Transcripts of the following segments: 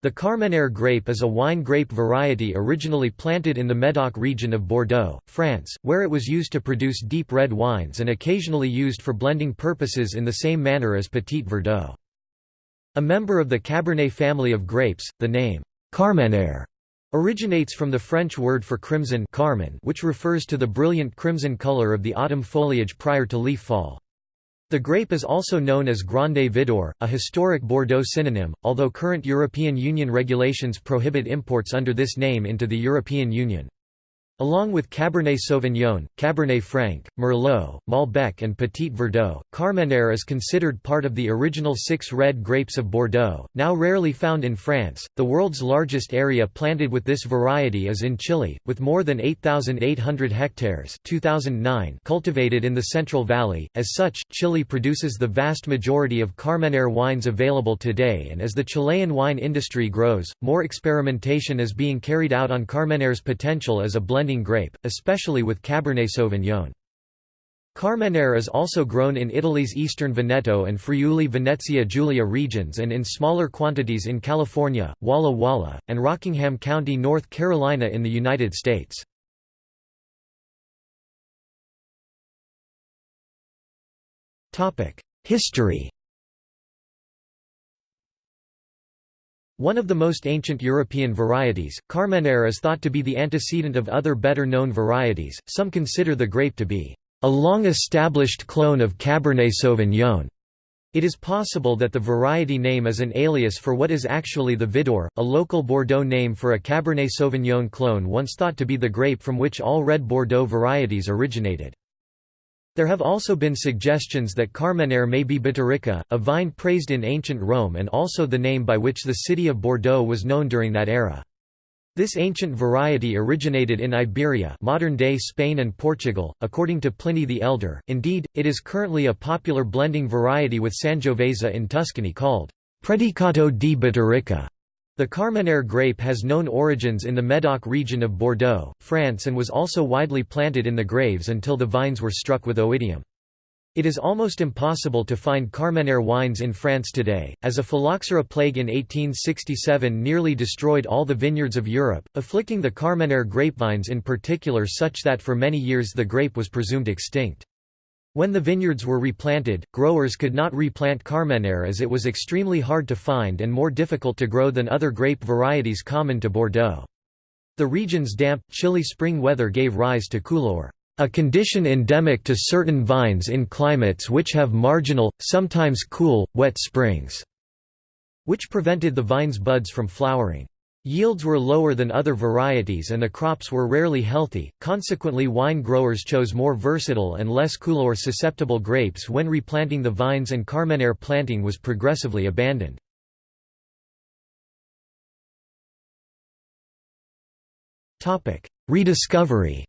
The Carmenere grape is a wine grape variety originally planted in the Médoc region of Bordeaux, France, where it was used to produce deep red wines and occasionally used for blending purposes in the same manner as Petit Verdot. A member of the Cabernet family of grapes, the name Carmenere originates from the French word for crimson carmen, which refers to the brilliant crimson color of the autumn foliage prior to leaf fall. The grape is also known as Grande Vidure, a historic Bordeaux synonym, although current European Union regulations prohibit imports under this name into the European Union. Along with Cabernet Sauvignon, Cabernet Franc, Merlot, Malbec and Petit Verdot, Carmenere is considered part of the original six red grapes of Bordeaux, now rarely found in France. The world's largest area planted with this variety is in Chile, with more than 8,800 hectares 2009 cultivated in the Central Valley. As such, Chile produces the vast majority of Carmenere wines available today and as the Chilean wine industry grows, more experimentation is being carried out on Carmenere's potential as a blend blending grape, especially with Cabernet Sauvignon. Carmenere is also grown in Italy's eastern Veneto and Friuli-Venezia Giulia regions and in smaller quantities in California, Walla Walla, and Rockingham County, North Carolina in the United States. History One of the most ancient European varieties, Carmenere is thought to be the antecedent of other better-known varieties, some consider the grape to be a long-established clone of Cabernet Sauvignon. It is possible that the variety name is an alias for what is actually the Vidure, a local Bordeaux name for a Cabernet Sauvignon clone once thought to be the grape from which all red Bordeaux varieties originated. There have also been suggestions that Carmenere may be Biturica, a vine praised in ancient Rome and also the name by which the city of Bordeaux was known during that era. This ancient variety originated in Iberia modern-day Spain and Portugal, according to Pliny the Elder, indeed, it is currently a popular blending variety with Sangiovese in Tuscany called Predicato di Biturica. The Carmenere grape has known origins in the Médoc region of Bordeaux, France and was also widely planted in the Graves until the vines were struck with oidium. It is almost impossible to find Carmenere wines in France today, as a phylloxera plague in 1867 nearly destroyed all the vineyards of Europe, afflicting the Carmenere grapevines in particular such that for many years the grape was presumed extinct. When the vineyards were replanted, growers could not replant Carmenere as it was extremely hard to find and more difficult to grow than other grape varieties common to Bordeaux. The region's damp, chilly spring weather gave rise to coulure, a condition endemic to certain vines in climates which have marginal, sometimes cool, wet springs, which prevented the vine's buds from flowering. Yields were lower than other varieties and the crops were rarely healthy, consequently wine growers chose more versatile and less coulure-susceptible grapes when replanting the vines and Carmenere planting was progressively abandoned. Rediscovery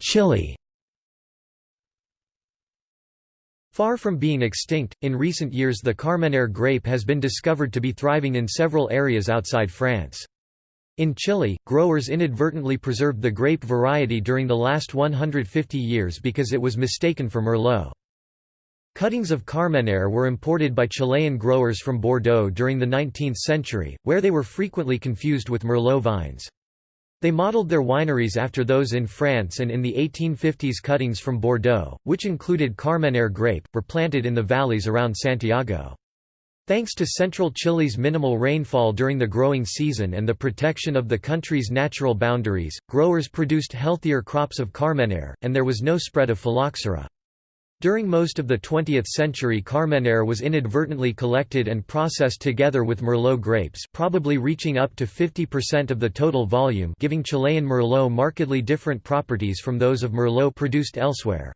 Chile Far from being extinct, in recent years the Carmenere grape has been discovered to be thriving in several areas outside France. In Chile, growers inadvertently preserved the grape variety during the last 150 years because it was mistaken for Merlot. Cuttings of Carmenere were imported by Chilean growers from Bordeaux during the 19th century, where they were frequently confused with Merlot vines. They modeled their wineries after those in France and in the 1850s cuttings from Bordeaux, which included Carmenere grape, were planted in the valleys around Santiago. Thanks to central Chile's minimal rainfall during the growing season and the protection of the country's natural boundaries, growers produced healthier crops of Carmenere, and there was no spread of phylloxera. During most of the 20th century Carmenere was inadvertently collected and processed together with Merlot grapes probably reaching up to 50% of the total volume giving Chilean Merlot markedly different properties from those of Merlot produced elsewhere.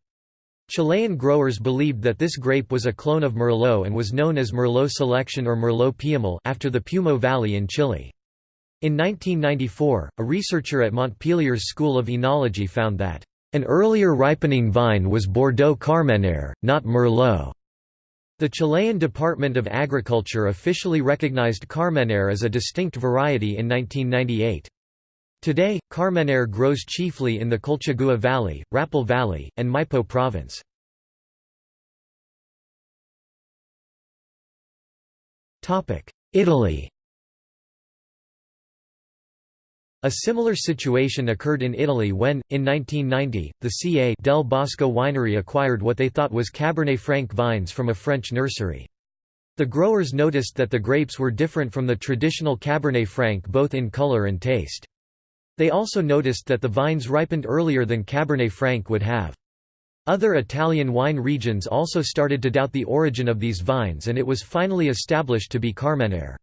Chilean growers believed that this grape was a clone of Merlot and was known as Merlot Selection or Merlot Piamal after the Peumo Valley in Chile. In 1994, a researcher at Montpellier's School of Enology found that an earlier ripening vine was Bordeaux Carmenere, not Merlot. The Chilean Department of Agriculture officially recognized Carmenere as a distinct variety in 1998. Today, Carmenere grows chiefly in the Colchagua Valley, Rapel Valley, and Maipo Province. Italy A similar situation occurred in Italy when, in 1990, the Ca' del Bosco winery acquired what they thought was Cabernet Franc vines from a French nursery. The growers noticed that the grapes were different from the traditional Cabernet Franc both in color and taste. They also noticed that the vines ripened earlier than Cabernet Franc would have. Other Italian wine regions also started to doubt the origin of these vines and it was finally established to be Carmenere.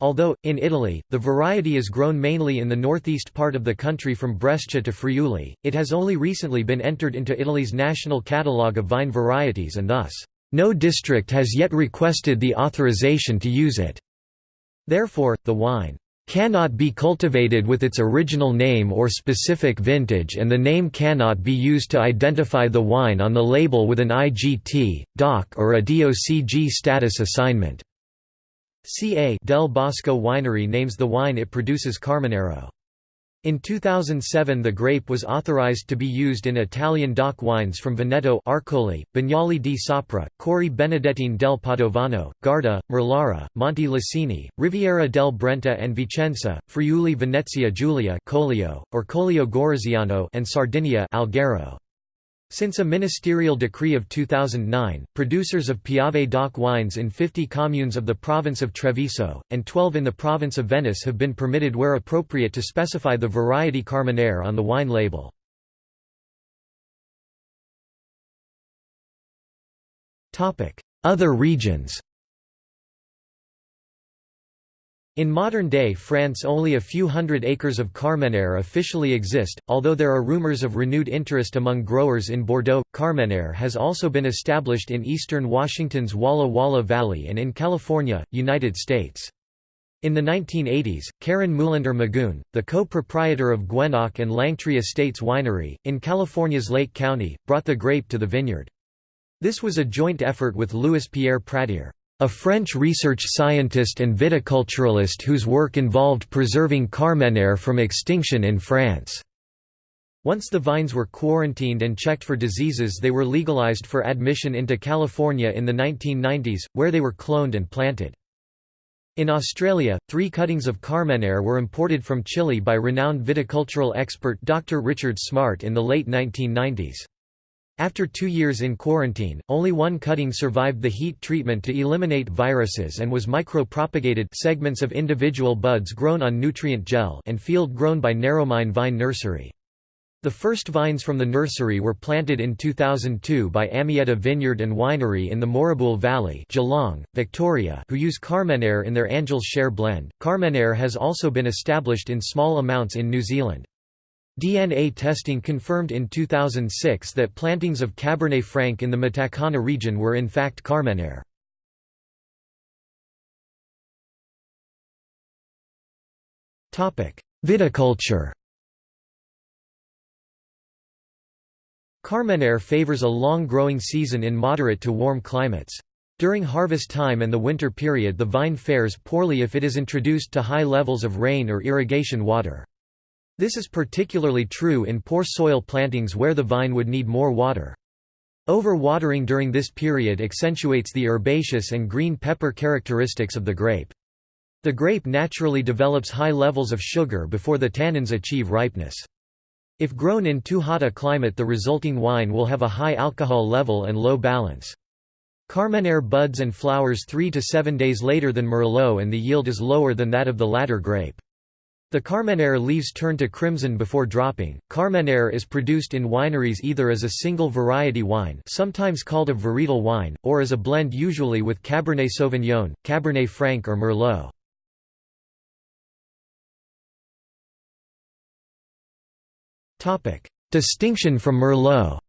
Although, in Italy, the variety is grown mainly in the northeast part of the country from Brescia to Friuli, it has only recently been entered into Italy's national catalogue of vine varieties and thus, no district has yet requested the authorization to use it. Therefore, the wine cannot be cultivated with its original name or specific vintage and the name cannot be used to identify the wine on the label with an IGT, DOC or a DOCG status assignment. Ca' del Bosco Winery names the wine it produces Carmenero. In 2007 the grape was authorized to be used in Italian DOC wines from Veneto Arcole, Bagnoli di Sopra, Corti Benedettine del Padovano, Garda, Merlara, Monte Lacini, Riviera del Brenta and Vicenza, Friuli Venezia Giulia Collio, or Collio Goriziano and Sardinia Alghero. Since a ministerial decree of 2009, producers of Piave DOC wines in 50 communes of the province of Treviso, and 12 in the province of Venice have been permitted where appropriate to specify the variety Carmenere on the wine label. Other regions In modern-day France only a few hundred acres of Carmenere officially exist, although there are rumors of renewed interest among growers in Bordeaux. Carmenere has also been established in eastern Washington's Walla Walla Valley and in California, United States. In the 1980s, Karen Melander Magoon, the co-proprietor of Guenoc and Langtry Estates Winery, in California's Lake County, brought the grape to the vineyard. This was a joint effort with Louis Pierre Pradier a French research scientist and viticulturalist whose work involved preserving Carmenere from extinction in France. Once the vines were quarantined and checked for diseases they were legalized for admission into California in the 1990s, where they were cloned and planted. In Australia, three cuttings of Carmenere were imported from Chile by renowned viticultural expert Dr. Richard Smart in the late 1990s. After two years in quarantine, only one cutting survived the heat treatment to eliminate viruses and was micro-propagated segments of individual buds grown on nutrient gel and field grown by Narromine Vine Nursery. The first vines from the nursery were planted in 2002 by Amietta Vineyard and Winery in the Moorabool Valley Geelong, Victoria who use Carmenere in their Angels Share blend. Carmenere has also been established in small amounts in New Zealand. DNA testing confirmed in 2006 that plantings of Cabernet Franc in the Matakana region were in fact Carmenere. Viticulture Carmenere favors a long growing season in moderate to warm climates. During harvest time and the winter period the vine fares poorly if it is introduced to high levels of rain or irrigation water. This is particularly true in poor soil plantings where the vine would need more water. Over-watering during this period accentuates the herbaceous and green pepper characteristics of the grape. The grape naturally develops high levels of sugar before the tannins achieve ripeness. If grown in too hot a climate the resulting wine will have a high alcohol level and low balance. Carmenere buds and flowers 3 to 7 days later than Merlot and the yield is lower than that of the latter grape. The Carmenere leaves turn to crimson before dropping. Carmenere is produced in wineries either as a single variety wine, sometimes called a varietal wine, or as a blend usually with Cabernet Sauvignon, Cabernet Franc or Merlot. Distinction from Merlot.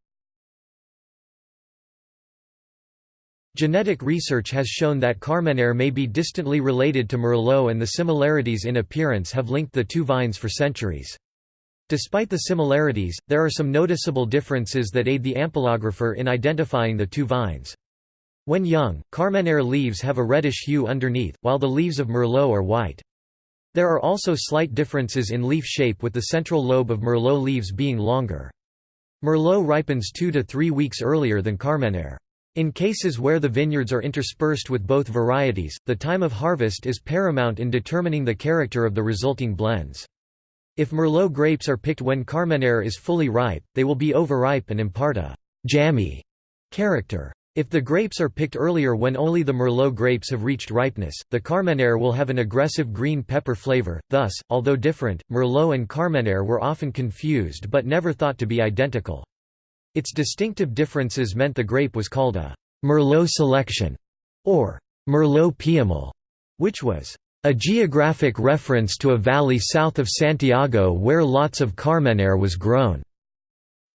Genetic research has shown that Carmenere may be distantly related to Merlot and the similarities in appearance have linked the two vines for centuries. Despite the similarities, there are some noticeable differences that aid the ampelographer in identifying the two vines. When young, Carmenere leaves have a reddish hue underneath, while the leaves of Merlot are white. There are also slight differences in leaf shape with the central lobe of Merlot leaves being longer. Merlot ripens two to three weeks earlier than Carmenere. In cases where the vineyards are interspersed with both varieties, the time of harvest is paramount in determining the character of the resulting blends. If Merlot grapes are picked when Carmenere is fully ripe, they will be overripe and impart a «jammy» character. If the grapes are picked earlier when only the Merlot grapes have reached ripeness, the Carmenere will have an aggressive green pepper flavor. Thus, although different, Merlot and Carmenere were often confused but never thought to be identical. Its distinctive differences meant the grape was called a Merlot selection or Merlot Piémol, which was a geographic reference to a valley south of Santiago where lots of Carmenere was grown,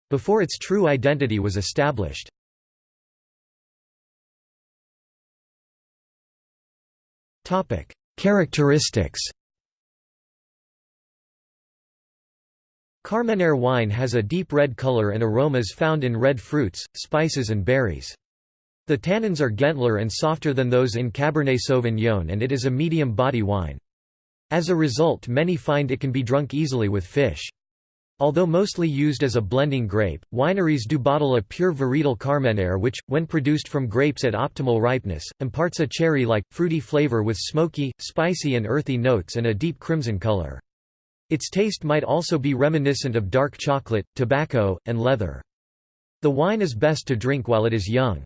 before its true identity was established. Characteristics Carmenere wine has a deep red color and aromas found in red fruits, spices and berries. The tannins are gentler and softer than those in Cabernet Sauvignon and it is a medium body wine. As a result many find it can be drunk easily with fish. Although mostly used as a blending grape, wineries do bottle a pure varietal Carmenere which, when produced from grapes at optimal ripeness, imparts a cherry-like, fruity flavor with smoky, spicy and earthy notes and a deep crimson color. Its taste might also be reminiscent of dark chocolate, tobacco, and leather. The wine is best to drink while it is young.